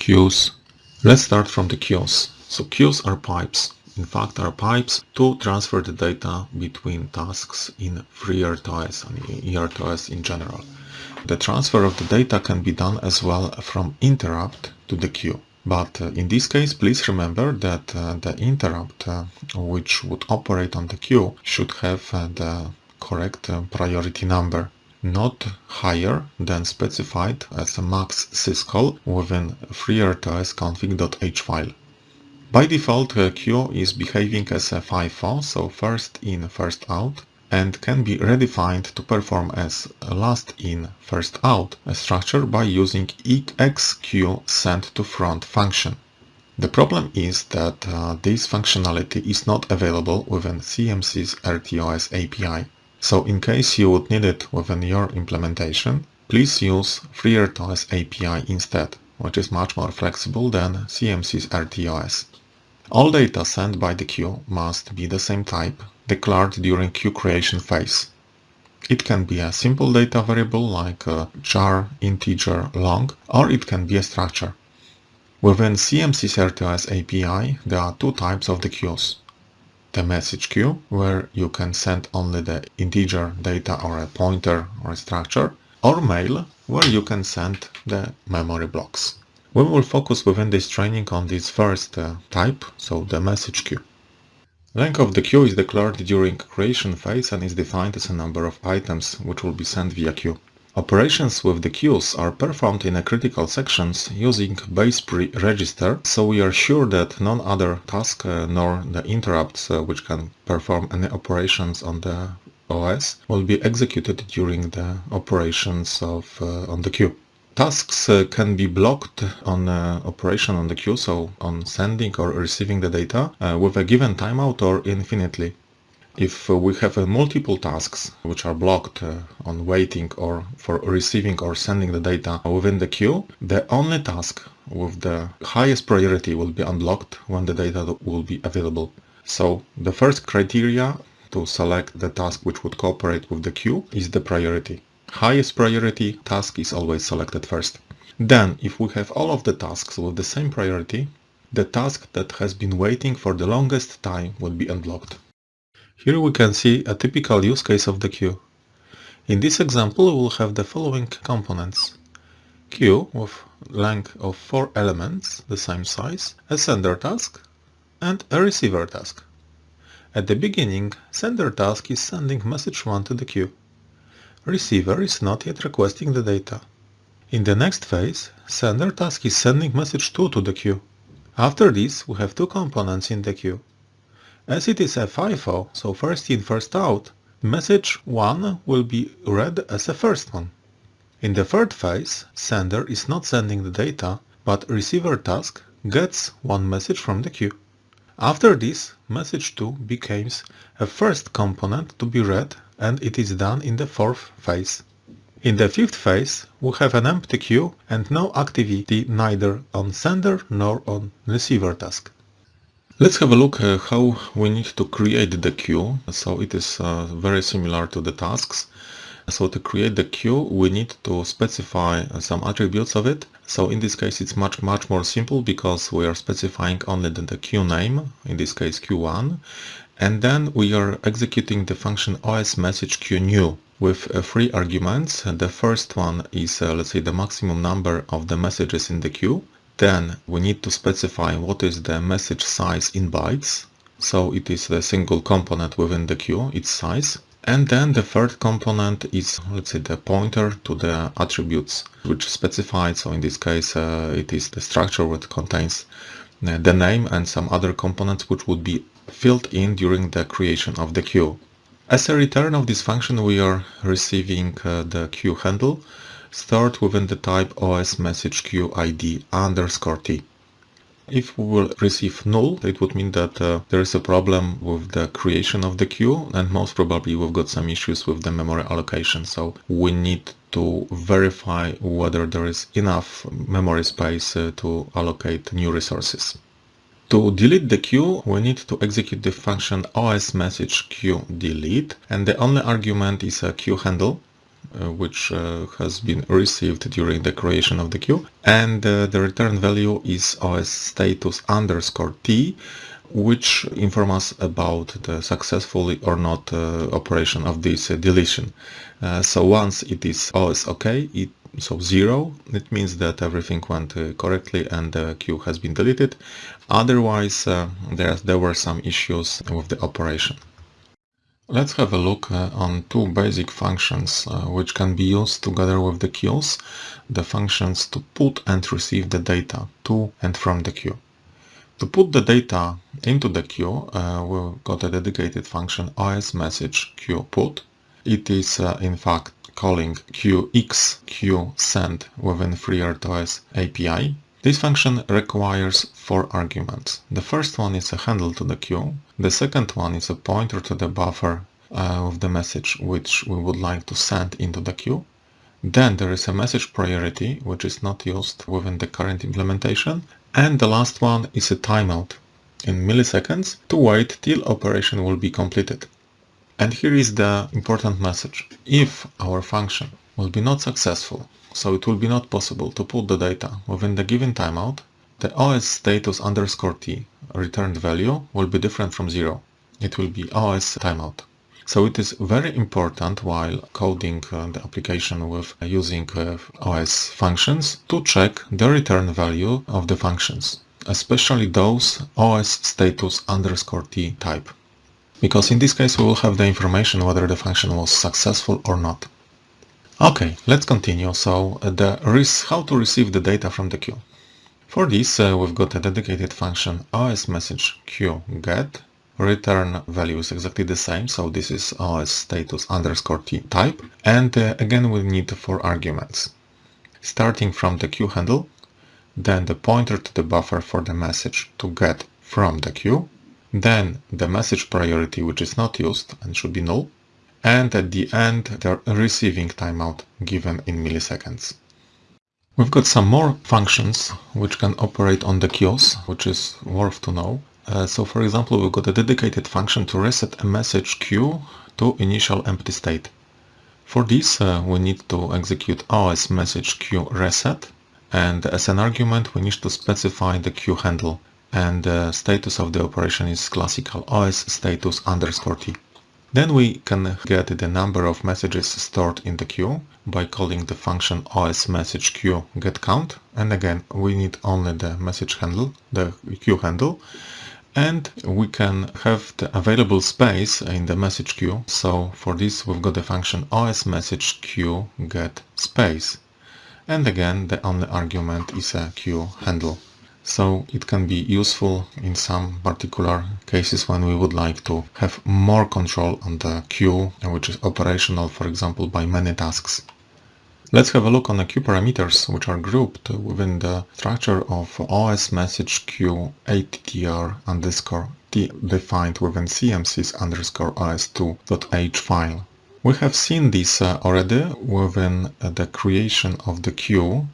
Queues. Let's start from the queues. So queues are pipes. In fact, are pipes to transfer the data between tasks in FreeRTOS and eRTOS in general. The transfer of the data can be done as well from interrupt to the queue. But uh, in this case, please remember that uh, the interrupt uh, which would operate on the queue should have the correct priority number not higher than specified as a max syscall within FreeRTOS config.h file. By default, a queue is behaving as a FIFO, so first in, first out, and can be redefined to perform as last in, first out a structure by using send to front function. The problem is that uh, this functionality is not available within CMSIS RTOS API. So in case you would need it within your implementation, please use FreeRTOS API instead, which is much more flexible than CMSIS RTOS. All data sent by the queue must be the same type, declared during queue creation phase. It can be a simple data variable like a char, integer, long, or it can be a structure. Within CMSIS RTOS API, there are two types of the queues the message queue, where you can send only the integer data or a pointer or a structure, or mail, where you can send the memory blocks. We will focus within this training on this first uh, type, so the message queue. Length of the queue is declared during creation phase and is defined as a number of items which will be sent via queue. Operations with the queues are performed in a critical sections using BASEPRI register, so we are sure that none other task uh, nor the interrupts uh, which can perform any operations on the OS will be executed during the operations of uh, on the queue. Tasks uh, can be blocked on uh, operation on the queue, so on sending or receiving the data uh, with a given timeout or infinitely. If uh, we have uh, multiple tasks which are blocked uh, on waiting or for receiving or sending the data within the queue, the only task with the highest priority will be unblocked when the data will be available. So the first criteria to select the task which would cooperate with the queue is the priority. Highest priority task is always selected first. Then, if we have all of the tasks with the same priority, the task that has been waiting for the longest time will be unblocked. Here we can see a typical use case of the queue. In this example we will have the following components. Queue with length of 4 elements, the same size, a sender task and a receiver task. At the beginning, sender task is sending message 1 to the queue. Receiver is not yet requesting the data. In the next phase, sender task is sending message 2 to the queue. After this, we have two components in the queue. As it is a FIFO, so first in first out, message 1 will be read as a first one. In the third phase, sender is not sending the data, but receiver task gets one message from the queue. After this, message 2 becomes a first component to be read and it is done in the fourth phase. In the fifth phase, we have an empty queue and no activity neither on sender nor on receiver task. Let's have a look uh, how we need to create the queue. So it is uh, very similar to the tasks. So to create the queue, we need to specify some attributes of it. So in this case, it's much, much more simple because we are specifying only the, queue name, in this case Q1. And then we are executing the function os message queue new with uh, three arguments. The first one is, uh, let's say, the maximum number of the messages in the queue. Then we need to specify what is the message size in bytes. So it is the single component within the queue, its size. And then the third component is, let's say, the pointer to the attributes which specified. So in this case, uh, it is the structure which contains uh, the name and some other components which would be filled in during the creation of the queue. As a return of this function, we are receiving uh, the queue handle stored within the type os message queue id underscore t. If we will receive null, it would mean that uh, there is a problem with the creation of the queue and most probably we've got some issues with the memory allocation. So we need to verify whether there is enough memory space uh, to allocate new resources. To delete the queue, we need to execute the function os message queue delete and the only argument is a queue handle which uh, has been received during the creation of the queue and uh, the return value is os status underscore t which inform us about the successfully or not uh, operation of this uh, deletion. Uh, so once it is OS OK, it, so zero, it means that everything went uh, correctly and the queue has been deleted. Otherwise, uh, there, there were some issues with the operation. Let's have a look uh, on two basic functions which can be used together with the queues, the functions to put and receive the data to and from the queue. To put the data into the queue, uh, we've got a dedicated function message. It is uh, in fact calling qx within FreeRTOS API. This function requires four arguments. The first one is a handle to the queue. The second one is a pointer to the buffer uh, of the message which we would like to send into the queue. Then there is a message priority which is not used within the current implementation and the last one is a timeout in milliseconds to wait till operation will be completed. And here is the important message. If our function will be not successful, so it will be not possible to put the data within the given timeout, the OS status underscore t returned value will be different from zero. It will be OS timeout. So it is very important while coding uh, the application with uh, using uh, OS functions to check the return value of the functions, especially those OS status underscore t type. Because in this case we will have the information whether the function was successful or not. Okay, let's continue. So uh, the how to receive the data from the queue. For this uh, we've got a dedicated function os message queue get return value is exactly the same so this is os status underscore t type and uh, again we need four arguments starting from the queue handle then the pointer to the buffer for the message to get from the queue then the message priority which is not used and should be null and at the end the receiving timeout given in milliseconds. We've got some more functions which can operate on the queues, which is worth to know. Uh, so for example, we've got a dedicated function to reset a message queue to initial empty state. For this, uh, we need to execute os message queue reset and as an argument we need to specify the queue handle and the status of the operation is classical os status underscore t. Then we can get the number of messages stored in the queue by calling the function os message queue get count and again we need only the message handle, the queue handle and we can have the available space in the message queue. So for this we've got the function os message queue get space. And again the only argument is a queue handle. So it can be useful in some particular cases when we would like to have more control on the queue which is operational for example by many tasks. Let's have a look on the queue parameters which are grouped within the structure of OS message queue attr underscore t defined within cmsis underscore os2.h file. We have seen this uh, already within uh, the creation of the queue.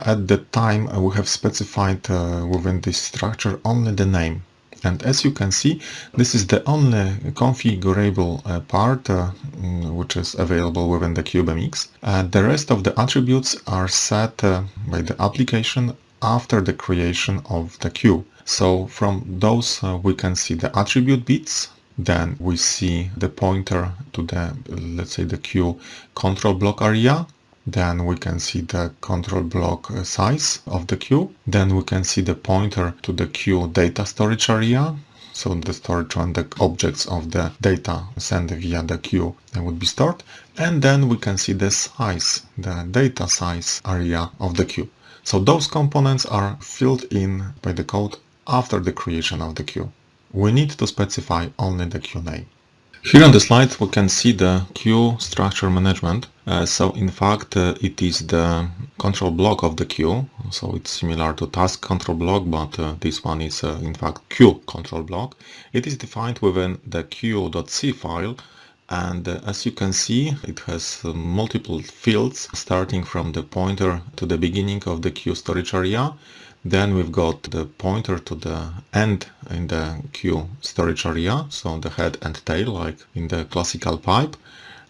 At the time uh, we have specified within this structure only the name and as you can see, this is the only configurable uh, part uh, mm, which is available within the CubeMX. Uh, the rest of the attributes are set by the application after the creation of the queue. So from those we can see the attribute bits, then we see the pointer to the, let's say the queue control block area, then we can see the control block uh, size of the queue. Then we can see the pointer to the queue data storage area. So the storage on the objects of the data sent via the queue would be stored. And then we can see the size, the data size area of the queue. So those components are filled in by the code after the creation of the queue. We need to specify only the name. Here on the slide we can see the queue structure management. Uh, so in fact uh, it is the control block of the queue. So it's similar to task control block but uh, this one is uh, in fact queue control block. It is defined within the queue.c file and uh, as you can see it has multiple fields starting from the pointer to the beginning of the queue storage area then we've got the pointer to the end in the queue storage area, so the head and tail like in the classical pipe.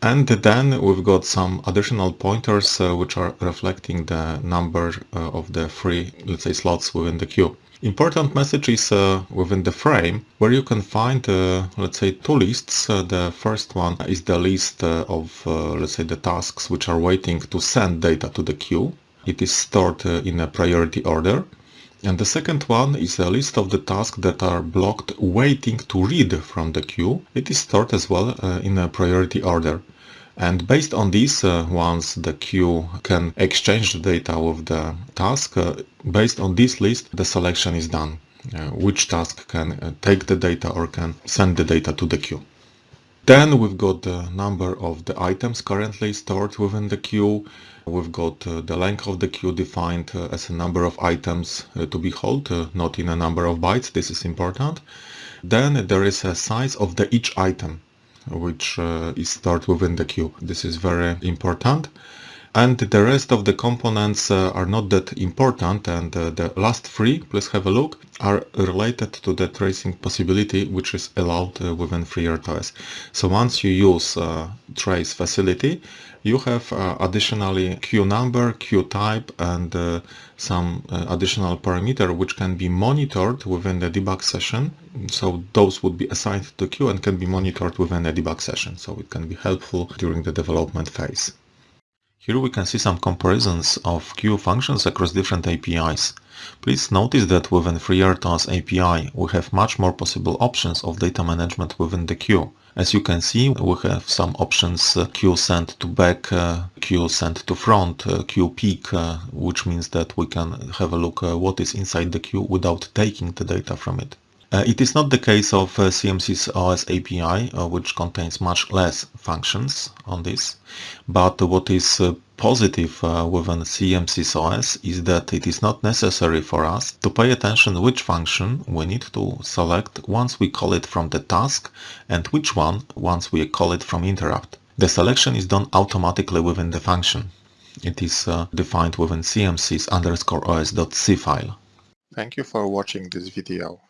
And then we've got some additional pointers uh, which are reflecting the number uh, of the free, let's say, slots within the queue. Important message is uh, within the frame where you can find, uh, let's say, two lists. Uh, the first one is the list uh, of, let's say, the tasks which are waiting to send data to the queue. It is stored in a priority order. And the second one is a list of the tasks that are blocked waiting to read from the queue. It is stored as well in a priority order. And based on this, uh, once the queue can exchange the data with the task, uh, based on this list, the selection is done. Uh, which task can uh, take the data or can send the data to the queue. Then we've got the number of the items currently stored within the queue. We've got uh, the length of the queue defined uh, as a number of items to be held, not in a number of bytes. This is important. Then there is a size of the each item which uh, is stored within the queue. This is very important. And the rest of the components uh, are not that important and uh, the last three, please have a look, are related to the tracing possibility which is allowed uh, within FreeRTOS. So once you use trace facility, you have uh, additionally queue number, queue type and uh, some uh, additional parameter which can be monitored within the debug session. So those would be assigned to queue and can be monitored within a debug session. So it can be helpful during the development phase. Here we can see some comparisons of queue functions across different APIs. Please notice that within FreeRTOS API we have much more possible options of data management within the queue. As you can see, we have some options uh, queue send to back, uh, queue send to front, uh, queue peek, uh, which means that we can have a look uh, what is inside the queue without taking the data from it. Uh, it is not the case of uh, CMSIS OS API, uh, which contains much less functions on this, but what is uh, positive uh, within CMSIS OS is that it is not necessary for us to pay attention which function we need to select once we call it from the task and which one once we call it from interrupt. The selection is done automatically within the function. It is uh, defined within cmsis underscore os.c file. Thank you for watching this video.